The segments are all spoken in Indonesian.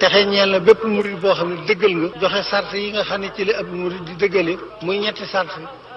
texe ñeel na bépp murid boo xam ne dëggal nga joxe sart yi nga xam ne ci la ab murid di dëggale muy ñetti sart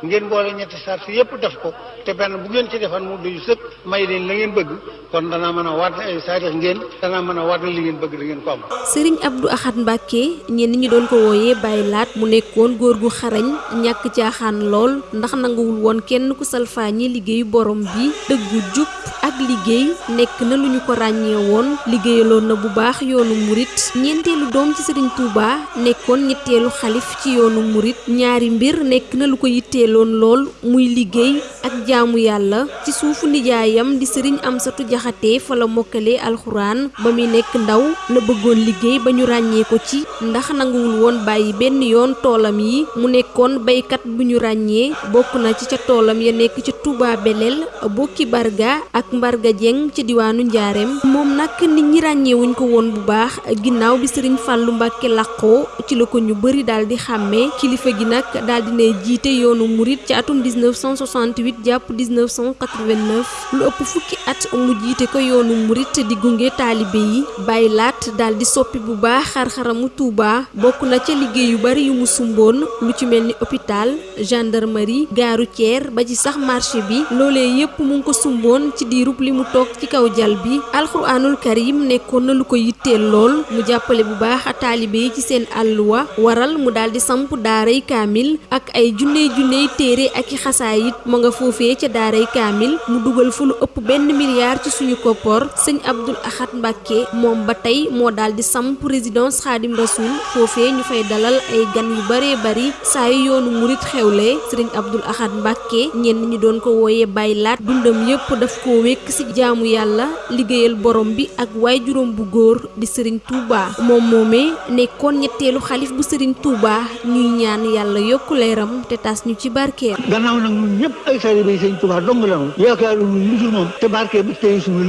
ngeen boole ñetti sart yépp def ko te benn bu ngeen ci defan mu doy sëkk may leen la ngeen bëgg kon danaa mën a waat ay saadix ngeen danaa mën a li ngeen bëgg da ngeen ko am. Sëriñ Abdou Ahad Mbacke ñenn ñi doon ko wooyee Baye Laat mu nekkoon góor gu xarañ ñàkk caaxaan lool ndax nanguwul woon kenn ku salfaañi liggéeyu borom bi dëggu jub ak liggéey nekk na lu ñu ko ràññee woon liggéeyaloon na bu baax yoonu murit ñeenteelu doom ci sëriñ Touba nekkoon ñetteelu xalif ci yoonu murit ñaari mbir nekk na lu ko yitteeloon lool muy liggéey ak jaamu yàlla. Ci suufu nijaayam di sëriñ Amsatu Jaxate fa la mokkale alxuraan. Ba muy nekk ndaw la bëggoon liggéey ba ñu ràññee ko ci. Ndax nanguwul woon yoon yi. Mu nekkoon baykat bu ñu ràññee. Na ci ca toolam ya nekk ca Touba Belel bokki Barga ak Mbarga Jeng ci diwaanu Njaareem. Moom nag nit ñi ràññeewuñ ko bu baax bi sëriñ Fàllu Mbàkke làqoo ci la ko ñu bëri daal di xàmmee kilifa gi nag daal dinay jiite yoonu murit ci atum 1968 jàpp 1989 lu ëpp fukki at mu jiite ko yoonu murit di gunge taalibe yi bàyyi laat daal di soppi bu baax xar-xaramu Touba. Bokk na ca liggéey yu bari yu mu sumboon lu ci mel ni hôpital gendarmerie gare routière ba ci sax marché bi. Loolee yépp mu ko sumboon ci diirub li mu toog ci kaw jal bi. Alxuraanul karim nekkoon na lu ko yitteel lool mu jàppale bu baax taalibe ci seen àlluwa waral mu daal di samp daaray kaamil ak ay junney junney téere ak i mu nga foofee ca daaray kaamil mu dugal fu lu ëpp milliard ci suñu koppor sëñ Abdul Ahad Mbàkke moom ba tey moo daal di samp résidence Xaadim Rasul foofee ñu fay dalal ay gan yu bari saa yu yoonu murit xewle sëriñ Abdul Ahad Mbàkke ñenn ñi doon ko wooyee Baay Laat dundam yépp daf koo wékk ci jaamu yàlla liggéeyal borom bi ak waay bu góor di sëriñ Touba moom moomee nekkoon ñetteelu xalif bu sëriñ Touba ñuy ñaan yàlla yokku leeram te tas ñu ci barkeem. Gannaaw nag ñun ñëpp ay taalibe yi sëñ Tuubaa dong la yaakaaru barke bi tey suñu